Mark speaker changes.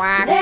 Speaker 1: quack.